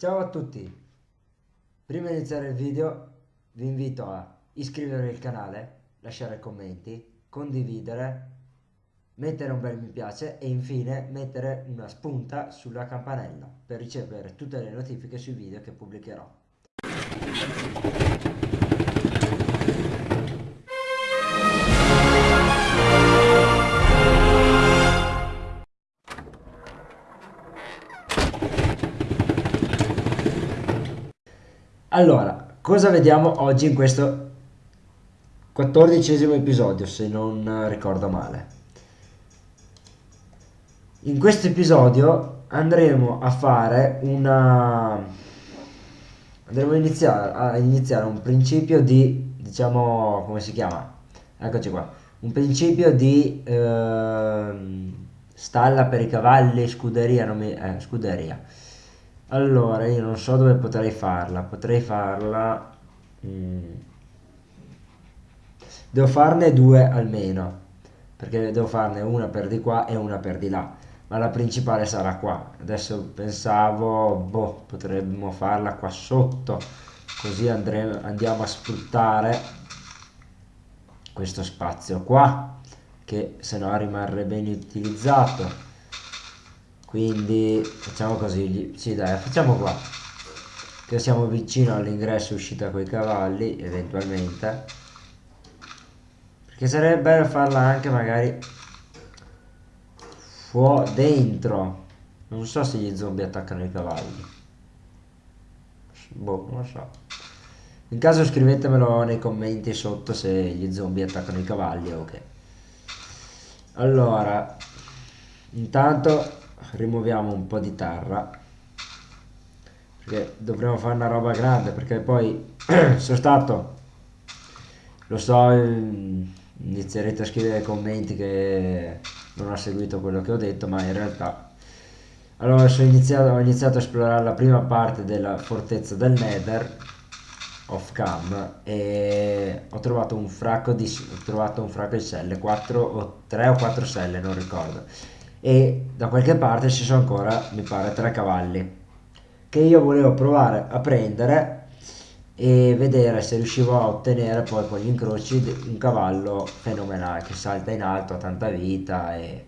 Ciao a tutti! Prima di iniziare il video vi invito a iscrivervi al canale, lasciare commenti, condividere, mettere un bel mi piace e infine mettere una spunta sulla campanella per ricevere tutte le notifiche sui video che pubblicherò. Allora, cosa vediamo oggi in questo quattordicesimo episodio, se non ricordo male? In questo episodio andremo a fare una... andremo a iniziare, a iniziare un principio di, diciamo, come si chiama? Eccoci qua. Un principio di eh, stalla per i cavalli, scuderia, non mi, eh, scuderia allora, io non so dove potrei farla. Potrei farla... Mm. Devo farne due almeno. Perché devo farne una per di qua e una per di là. Ma la principale sarà qua. Adesso pensavo, boh, potremmo farla qua sotto. Così andremo, andiamo a sfruttare questo spazio qua. Che se no rimarrebbe inutilizzato quindi facciamo così sì dai facciamo qua. Che siamo vicino all'ingresso uscita con i cavalli eventualmente. Perché sarebbe bello farla anche magari fuori dentro. Non so se gli zombie attaccano i cavalli. Boh non lo so. In caso scrivetemelo nei commenti sotto se gli zombie attaccano i cavalli o ok. Allora intanto rimuoviamo un po' di terra perché dovremo fare una roba grande perché poi sono stato lo so inizierete a scrivere commenti che non ho seguito quello che ho detto ma in realtà allora iniziato, ho iniziato a esplorare la prima parte della fortezza del nether off cam e ho trovato un fracco di, ho trovato un fracco di celle 4 o 3 o 4 celle non ricordo e da qualche parte ci sono ancora mi pare tre cavalli che io volevo provare a prendere e vedere se riuscivo a ottenere poi con gli incroci un cavallo fenomenale che salta in alto, ha tanta vita e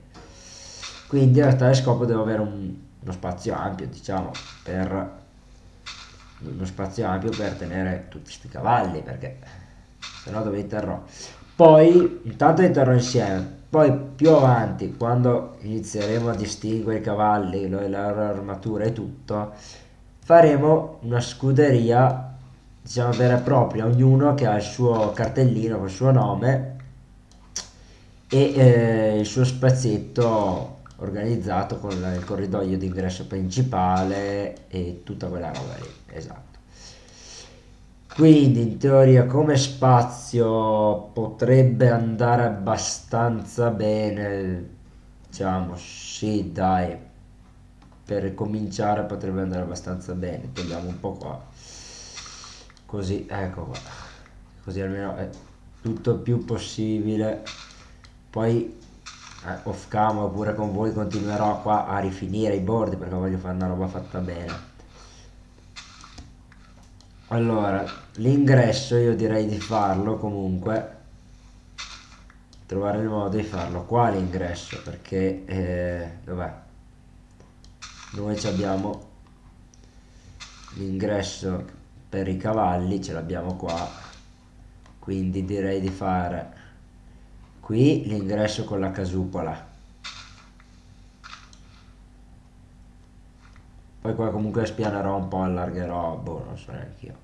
quindi tale scopo devo avere un, uno spazio ampio diciamo per uno spazio ampio per tenere tutti questi cavalli perché se no dove interrò poi intanto interrò insieme poi più avanti, quando inizieremo a distinguere i cavalli, le loro armature e tutto, faremo una scuderia, diciamo vera e propria, ognuno che ha il suo cartellino con il suo nome e eh, il suo spazietto organizzato con il corridoio d'ingresso principale e tutta quella roba lì, esatto quindi in teoria come spazio potrebbe andare abbastanza bene diciamo sì dai. Per cominciare potrebbe andare abbastanza bene. Togliamo un po' qua. Così ecco qua. Così almeno è tutto più possibile. Poi eh, off cam oppure con voi continuerò qua a rifinire i bordi perché voglio fare una roba fatta bene allora l'ingresso io direi di farlo comunque trovare il modo di farlo. Qua l'ingresso perché eh, dov'è noi abbiamo l'ingresso per i cavalli ce l'abbiamo qua quindi direi di fare qui l'ingresso con la casupola poi qua comunque spianerò un po' allargherò boh non so neanche io.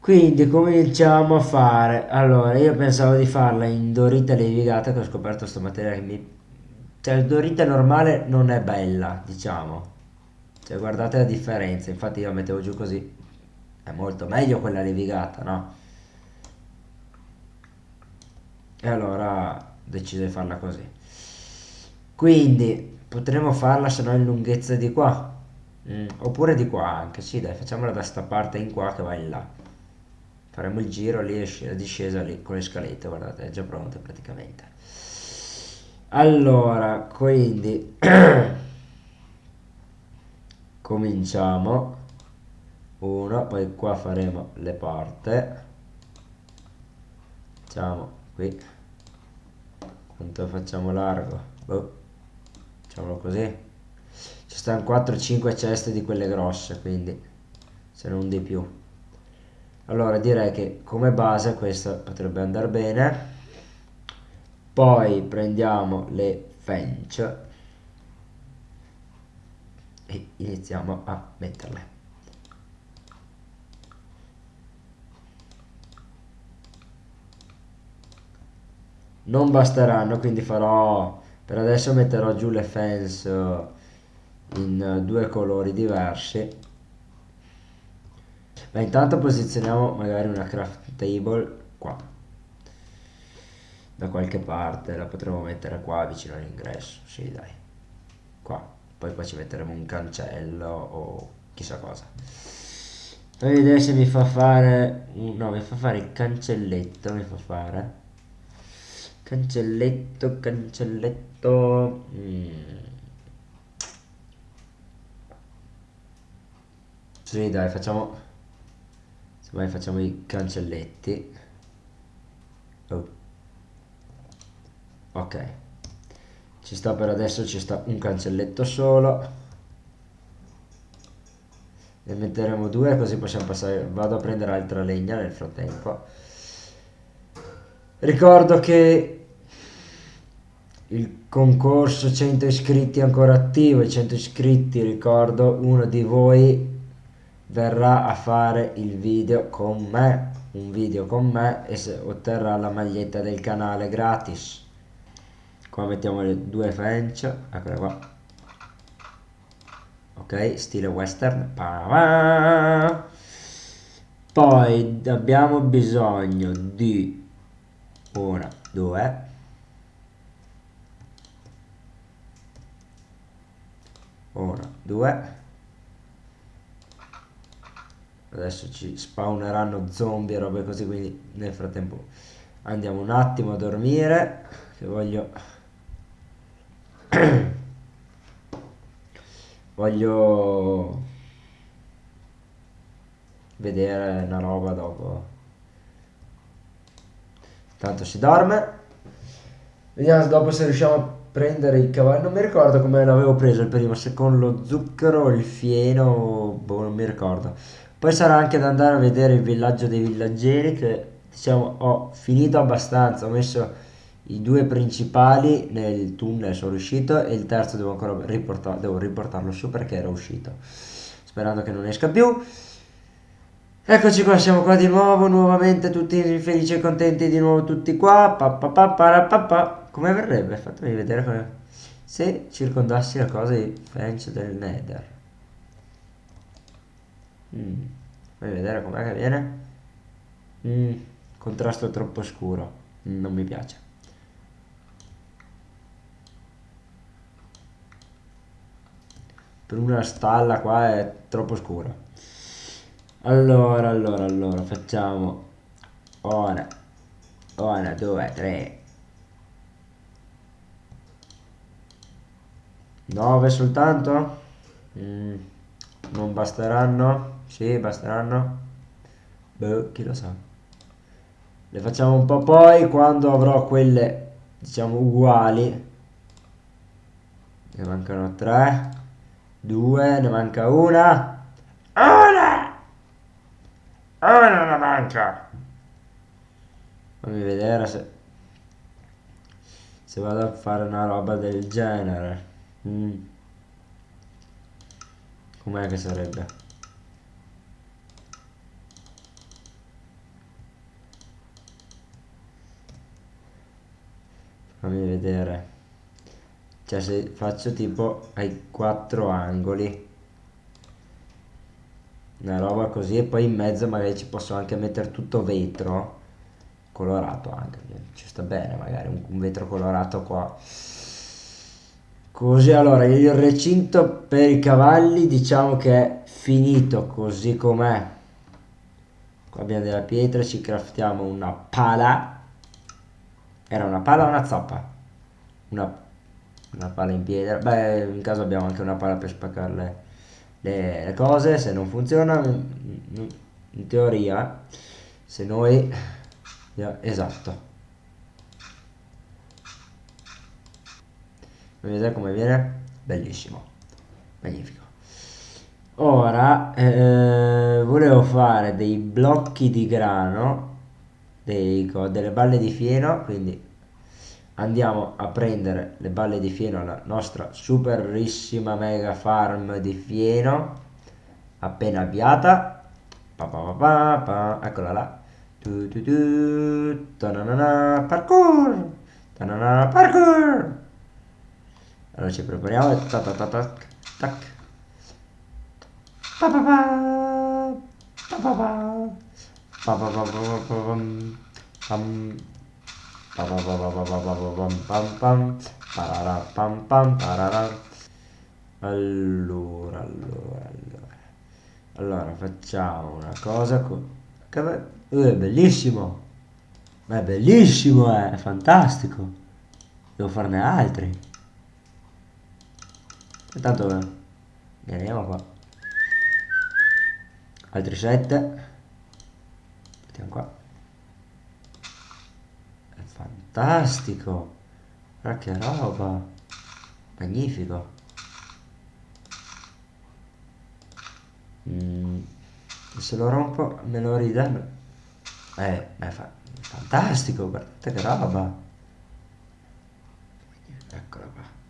Quindi cominciamo a fare. Allora io pensavo di farla in dorita levigata che ho scoperto stamattina che mi cioè dorita normale non è bella diciamo. Cioè guardate la differenza. Infatti io la mettevo giù così. È molto meglio quella levigata no? E allora ho deciso di farla così. Quindi potremmo farla se no in lunghezza di qua. Mm, oppure di qua anche sì dai facciamola da sta parte in qua che va in là. Faremo il giro lì la discesa lì con le scalette guardate è già pronta praticamente. Allora quindi cominciamo. Uno poi qua faremo le porte. Facciamo qui. Quanto facciamo largo? Boh. Facciamolo così. Ci stanno 4-5 ceste di quelle grosse quindi se non di più. Allora direi che come base questo potrebbe andare bene. Poi prendiamo le fence e iniziamo a metterle. Non basteranno quindi farò per adesso metterò giù le fence in due colori diversi. Ma intanto posizioniamo magari una craft table qua. Da qualche parte la potremo mettere qua vicino all'ingresso. Sì dai. Qua. Poi qua ci metteremo un cancello o chissà cosa. Fammi vedere se mi fa fare no mi fa fare il cancelletto mi fa fare cancelletto cancelletto mm. sì dai facciamo Semmai facciamo i cancelletti. Oh. Ok. Ci sta per adesso, ci sta un cancelletto solo. Ne metteremo due così possiamo passare. Vado a prendere altra legna nel frattempo. Ricordo che il concorso 100 iscritti ancora attivo. I 100 iscritti, ricordo, uno di voi verrà a fare il video con me un video con me e otterrà la maglietta del canale gratis qua mettiamo le due fence eccola qua ok stile western poi abbiamo bisogno di una due una due. Adesso ci spawneranno zombie e robe così quindi nel frattempo andiamo un attimo a dormire che voglio voglio vedere una roba dopo. Tanto si dorme. Vediamo dopo se riusciamo a prendere i cavalli non mi ricordo come l'avevo preso il primo se con lo zucchero il fieno boh non mi ricordo. Poi sarà anche da andare a vedere il villaggio dei villaggeri che diciamo ho finito abbastanza, ho messo i due principali nel tunnel sono riuscito e il terzo devo ancora riportar, devo riportarlo su perché era uscito sperando che non esca più. Eccoci qua siamo qua di nuovo nuovamente tutti felici e contenti di nuovo tutti qua. Pa, pa, pa, pa, pa, pa. Come verrebbe fatemi vedere come se circondassi la cosa di French del Nether Mm. Vuoi vedere com'è che viene? Mm. Contrasto troppo scuro. Mm, non mi piace. Per una stalla qua è troppo scuro. Allora, allora, allora, facciamo ora, ora, due, tre, nove soltanto? Mm, non basteranno? Sì, basteranno. Beh, chi lo sa. Le facciamo un po' poi quando avrò quelle, diciamo, uguali. Ne mancano tre. Due, ne manca una. Una! Una ne manca. Fammi vedere se... Se vado a fare una roba del genere. Mm. Com'è che sarebbe? fammi vedere cioè se faccio tipo ai quattro angoli una roba così e poi in mezzo magari ci posso anche mettere tutto vetro colorato anche ci sta bene magari un, un vetro colorato qua così allora il recinto per i cavalli diciamo che è finito così com'è qua abbiamo della pietra ci craftiamo una pala era una pala o una zappa? Una, una pala in pietra. Beh, in caso abbiamo anche una pala per spaccarle le, le cose, se non funziona, in, in teoria, se noi... Esatto. Vedete come viene? Bellissimo. Magnifico. Ora, eh, volevo fare dei blocchi di grano, dei, delle balle di fieno, quindi andiamo a prendere le balle di fieno alla nostra superissima mega farm di fieno appena avviata pa pa pa pa, eccola là tu tu tu tanana, parkour tanana, parkour allora ci prepariamo e tac tac tac tac pa pa pa pa pa pa pa pa pa pa pa pa pa allora, allora, allora. Allora, facciamo una cosa che è bellissimo. Ma è bellissimo, è fantastico. Devo farne altri. Intanto veniamo qua. Altri sette. Mettiamo qua. Fantastico. Ma che roba. Magnifico. Mm, se lo rompo me lo ridanno eh, è fa fantastico. Guardate che roba. Eccola qua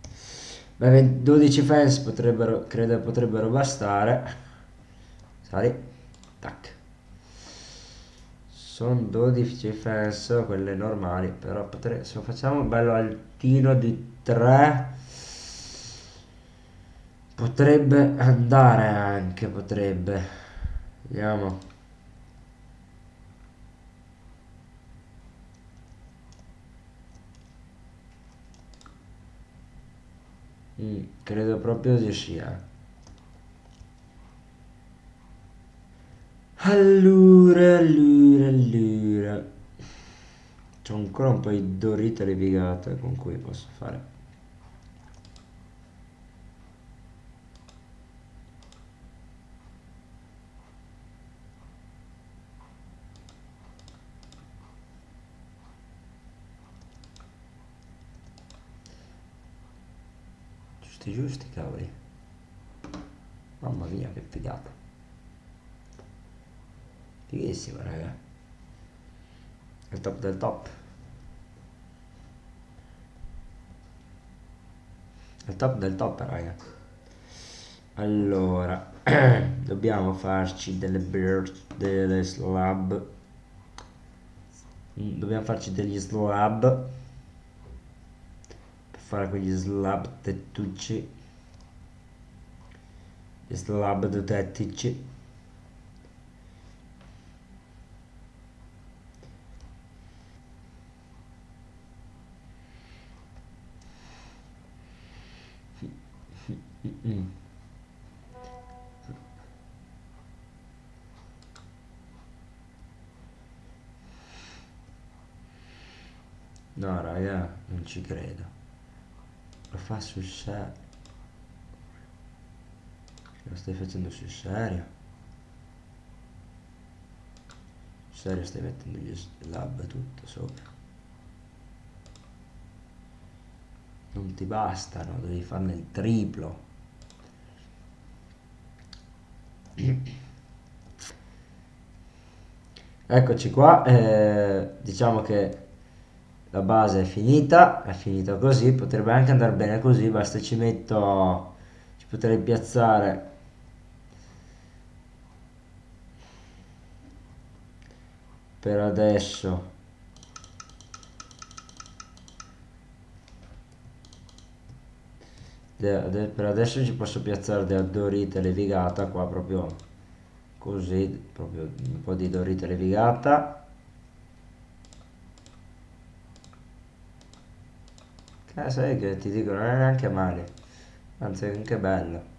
Beh, 12 fans potrebbero credo potrebbero bastare. Sali. Tac. Sono 12 fans quelle normali però potrei, se lo facciamo bello altino di 3 potrebbe andare anche potrebbe. Vediamo mm, credo proprio di sia Allora, allora, allora. C'ho ancora un po' di dorite levigate con cui posso fare. Giusti cavoli. Mamma mia che figata. Fighissimo, raga. Il top del top. Il top del top, raga. Allora, dobbiamo farci delle bird, delle slab. Mm, dobbiamo farci degli slab per fare quegli slab tettucci. Gli slab tettici. Mm. No, raga, non ci credo. Lo fa sul serio. Lo stai facendo sul serio? Sul serio stai mettendo gli slab tutto sopra. Non ti bastano, devi farne il triplo. Eccoci qua, eh, diciamo che la base è finita, è finita così, potrebbe anche andare bene così, basta ci metto, ci potrei piazzare per adesso. Per adesso ci posso piazzare della dorita levigata qua proprio così proprio un po' di dorita levigata. Eh, sai che ti dico non è neanche male anzi è anche bello.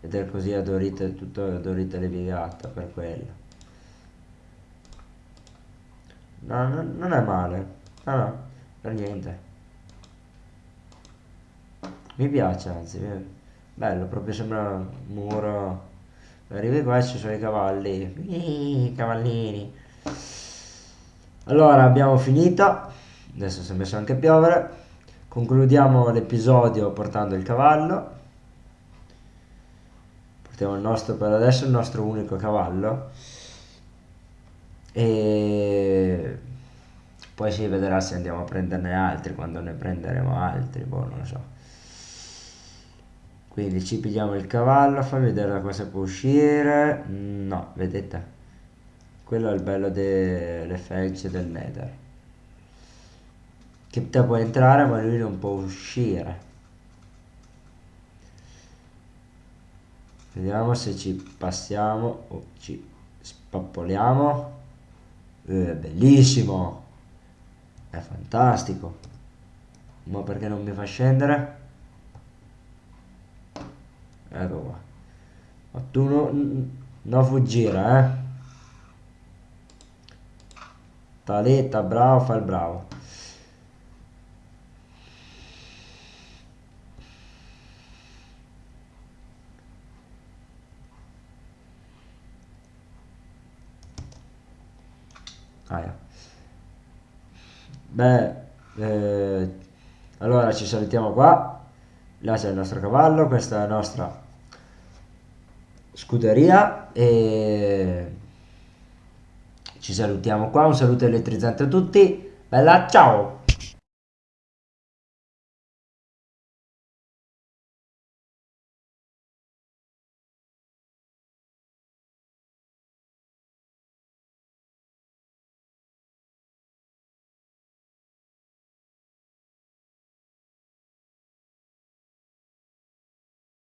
Vedere così a dorita tutto a dorita levigata per quello no, no non è male. No no per niente. Mi piace anzi bello proprio sembra un muro. Arrivi qua e ci sono i cavalli. I cavallini. Allora abbiamo finito. Adesso si è messo anche a piovere. Concludiamo l'episodio portando il cavallo. Portiamo il nostro per adesso il nostro unico cavallo e poi si vedrà se andiamo a prenderne altri quando ne prenderemo altri boh non lo so. Quindi ci pigliamo il cavallo fammi vedere da cosa può uscire. No vedete? Quello è il bello delle felci del nether. Che te può entrare ma lui non può uscire. Vediamo se ci passiamo o ci spappoliamo eh, bellissimo. È fantastico. Ma perché non mi fa scendere? Ecco qua. Ma tu no, non fuggire eh. Taletta bravo fa il bravo beh eh, allora ci salutiamo qua. Là c'è il nostro cavallo questa è la nostra scuderia e ci salutiamo qua. Un saluto elettrizzante a tutti. Bella ciao